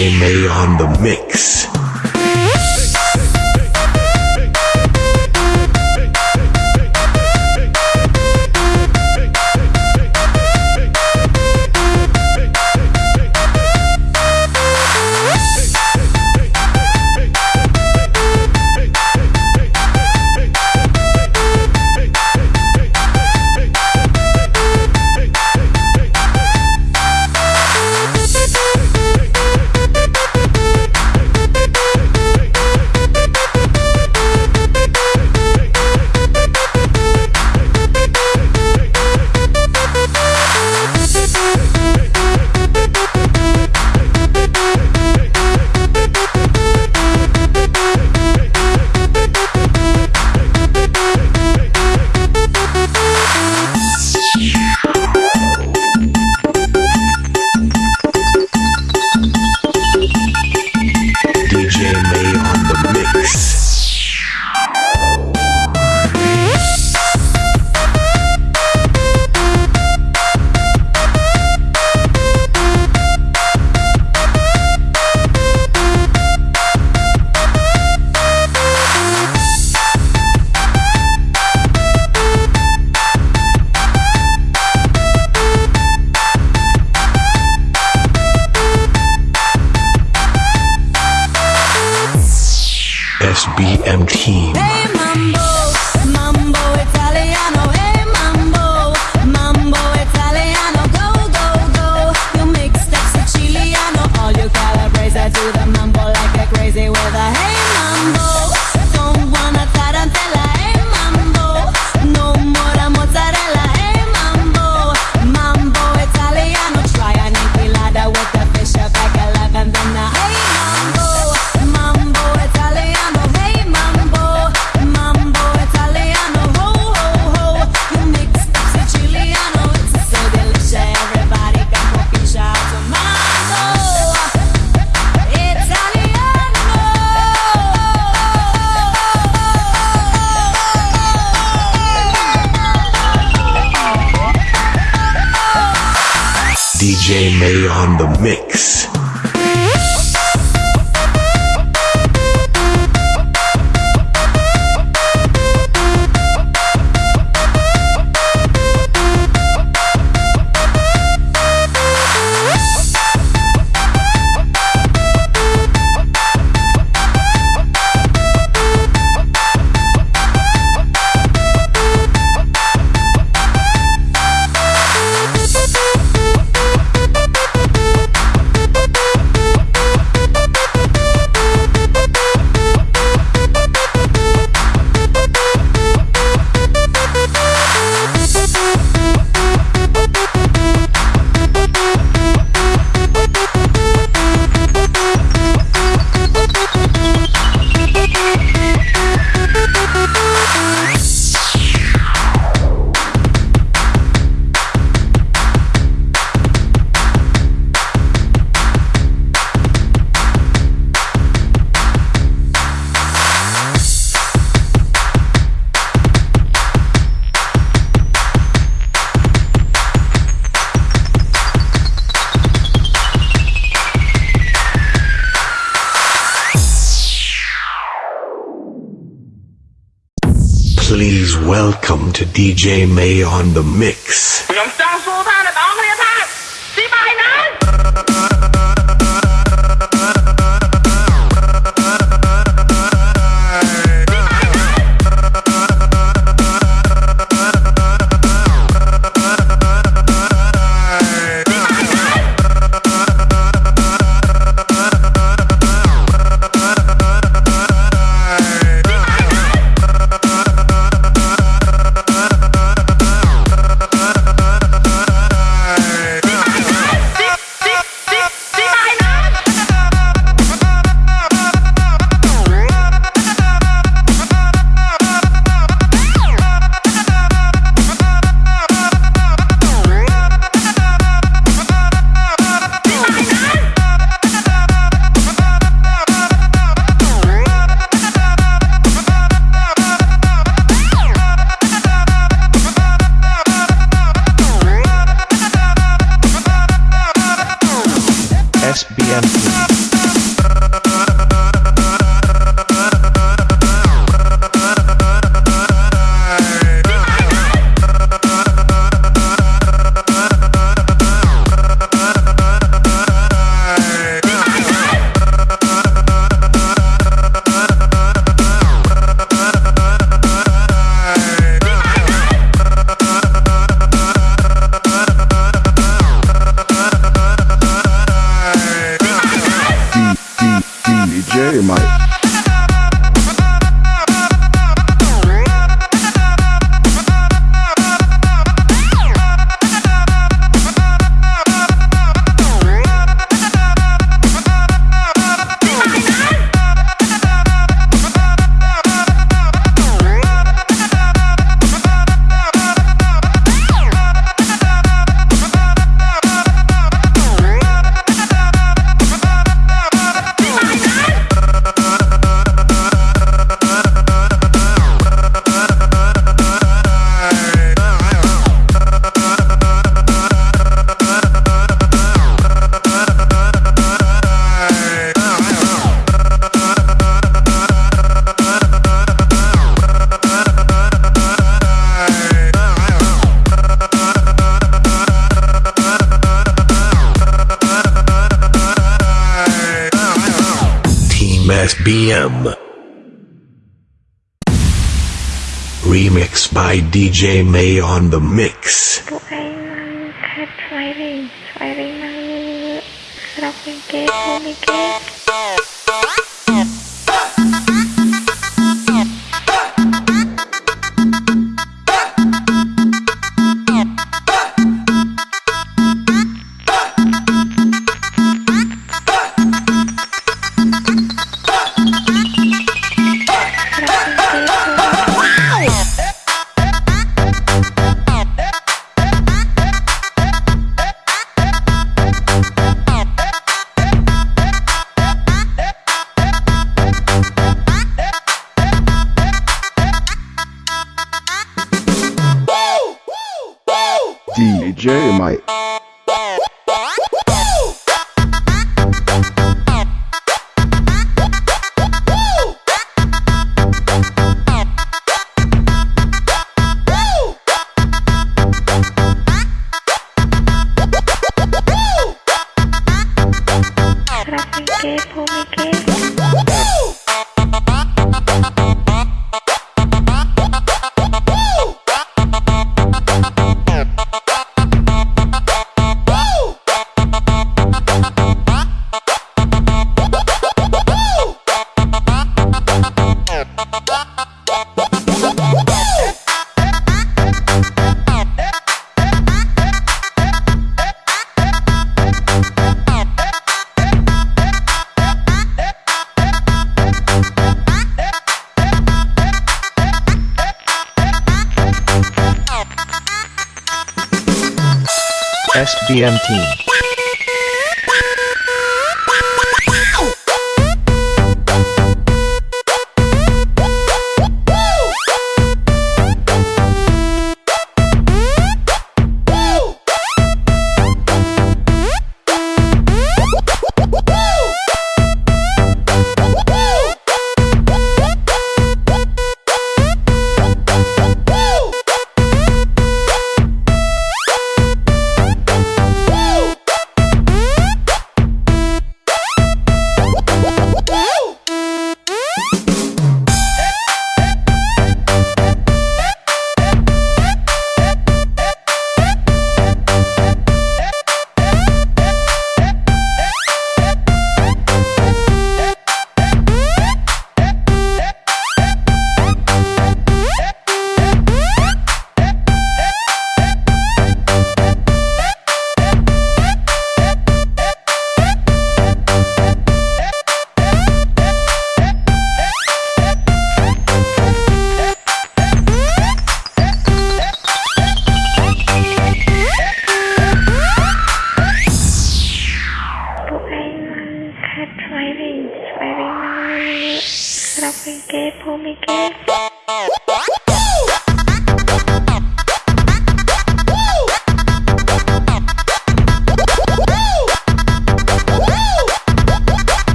May on the mix. to DJ May on the mix. Remix by DJ May on the mix. Jeremiah SBM team.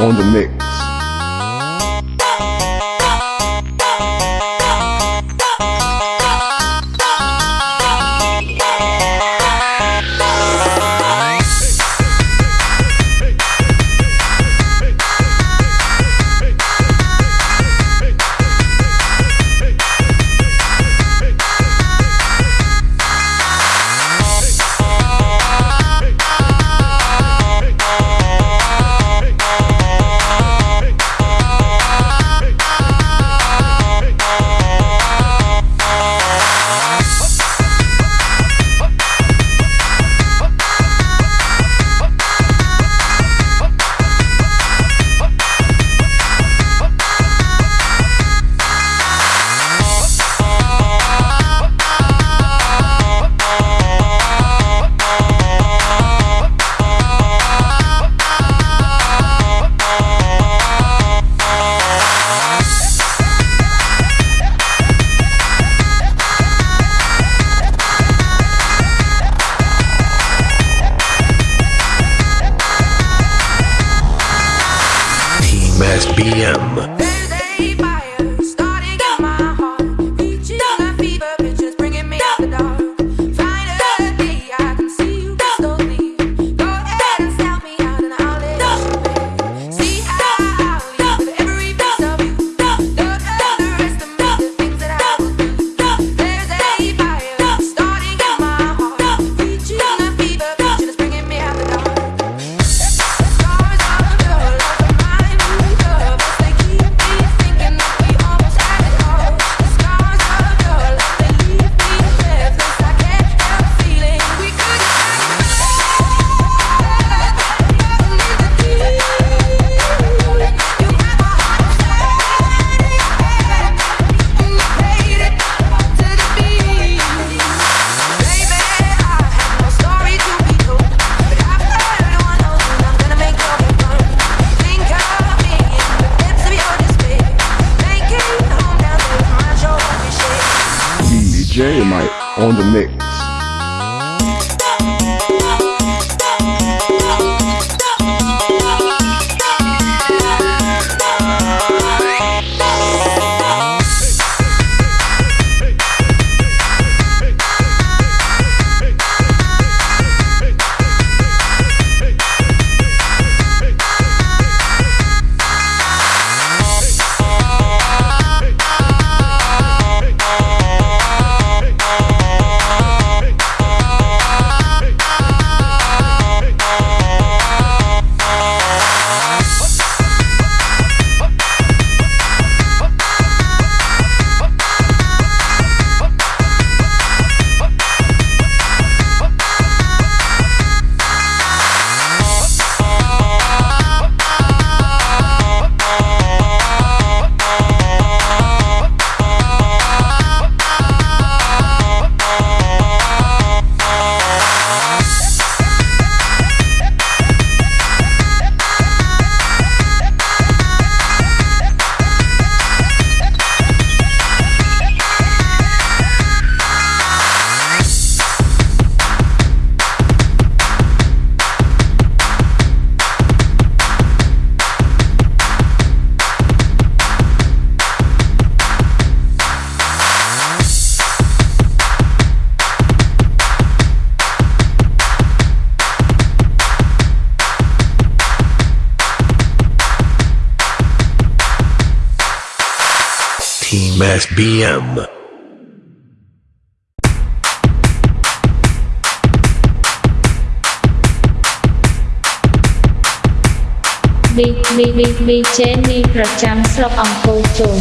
On the mix. p.m. DJ ប្រចាំស្រុកអង្គរជុំ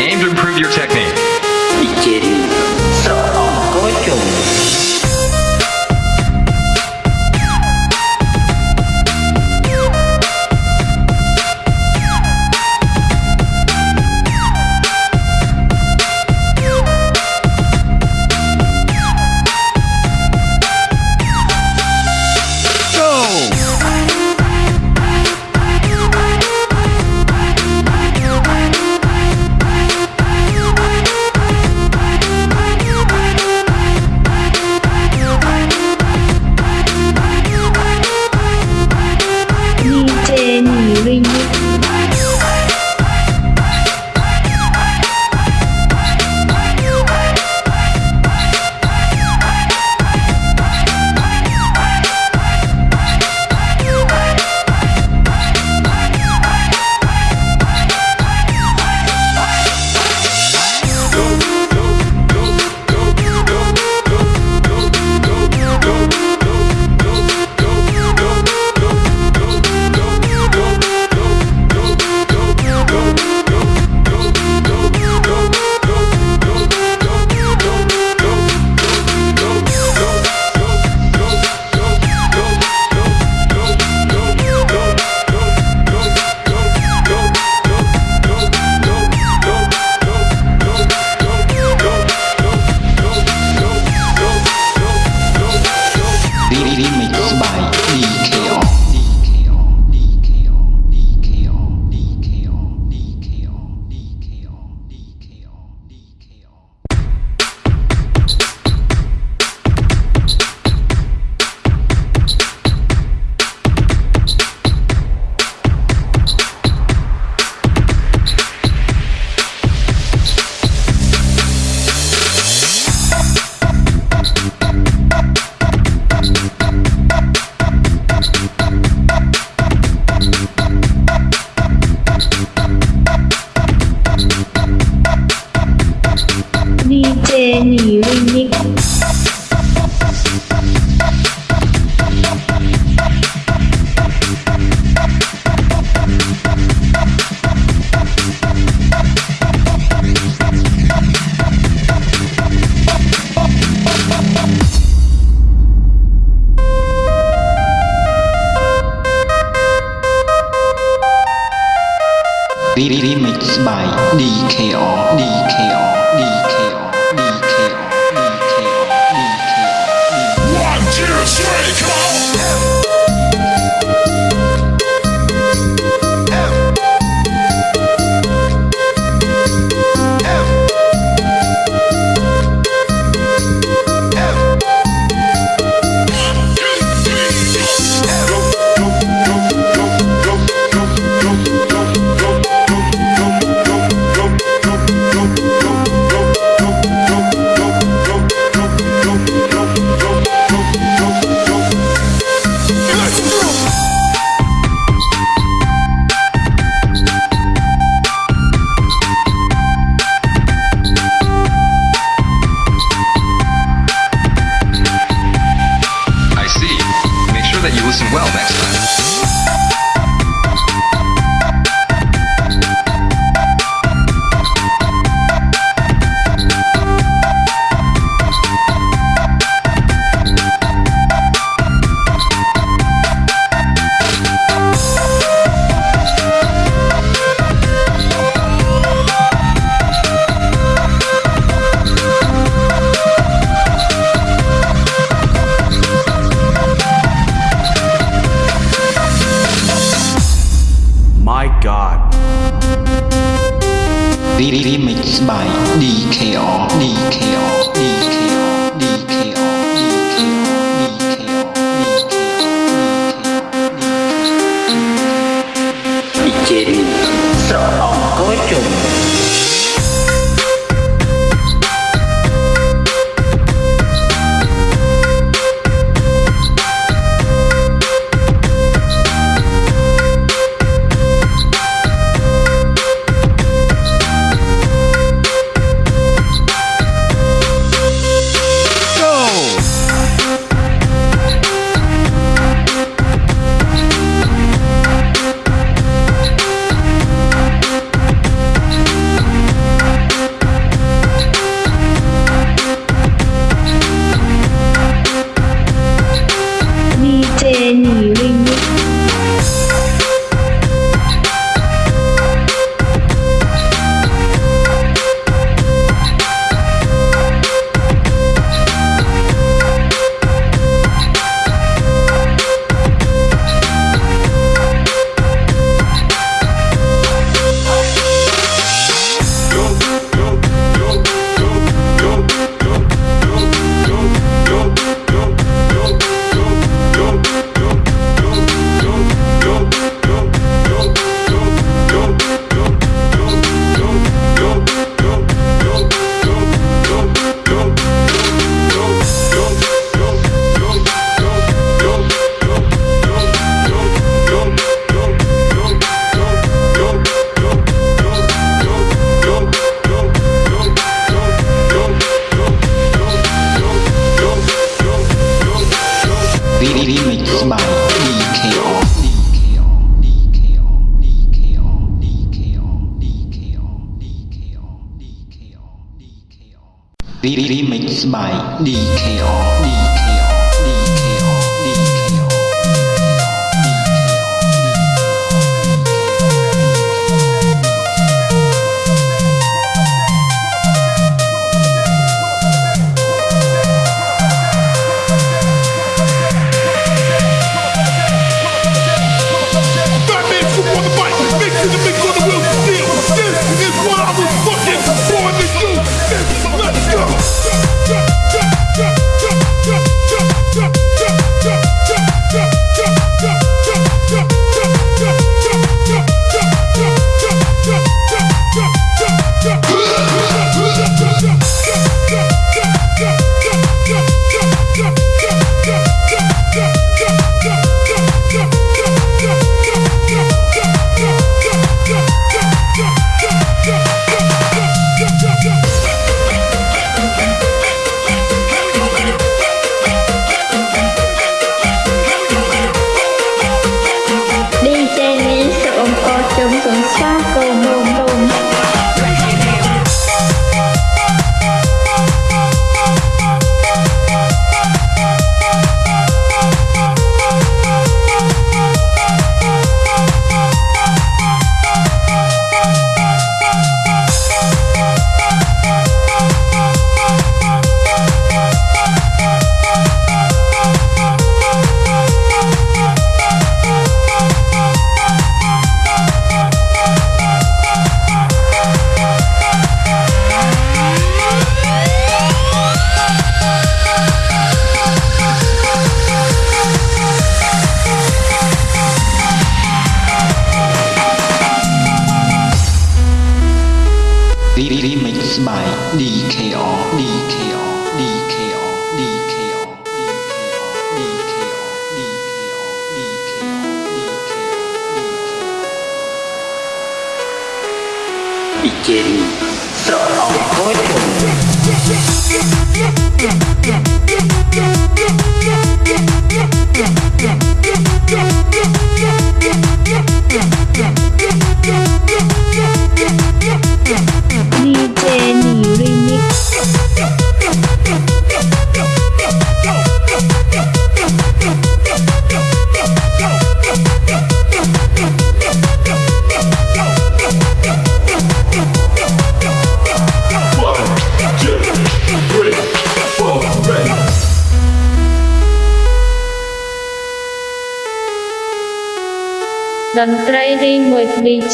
Aim to improve your technique.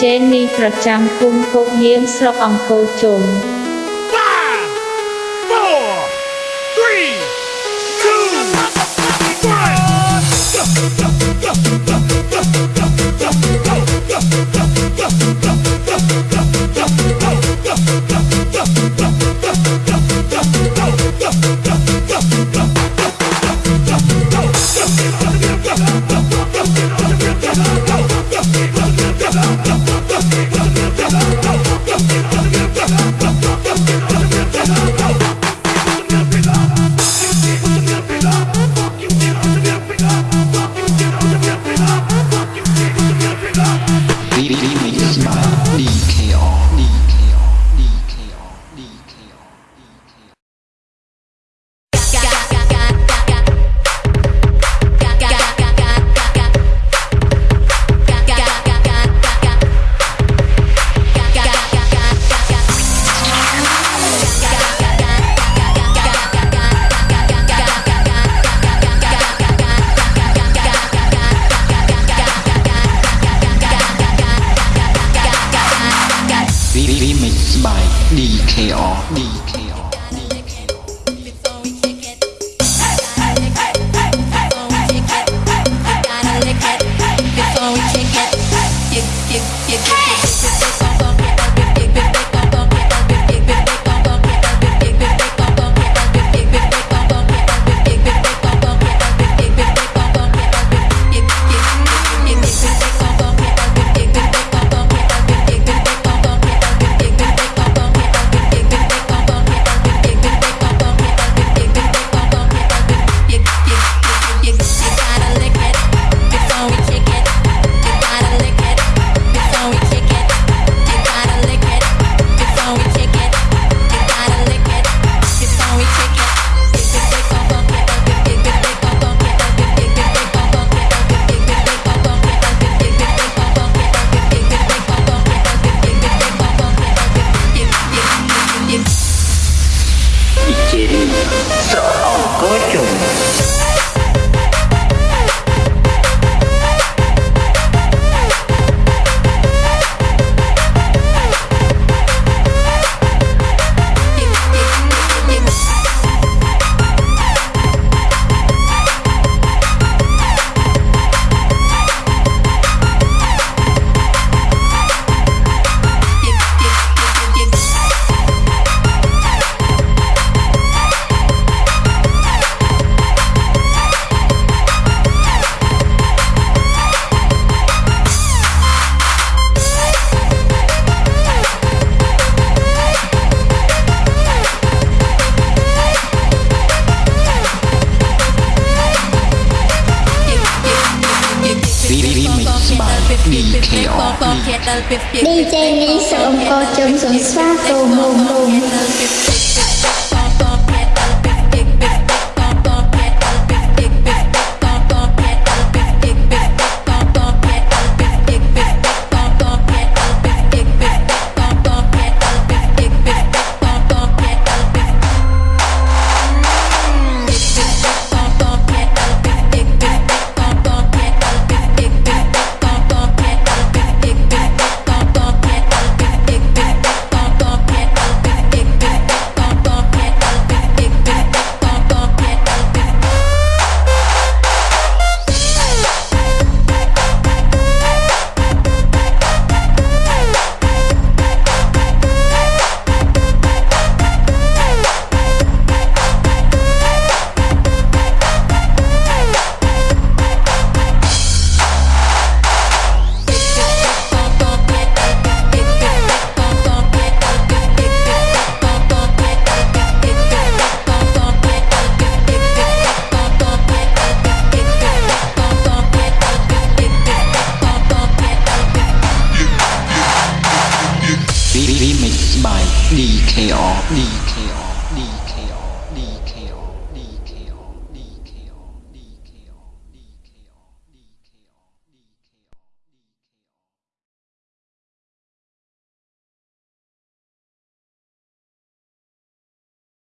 ជែងនេះប្រចាំគុំគោកហៀងស្រុកអង្គរជុំ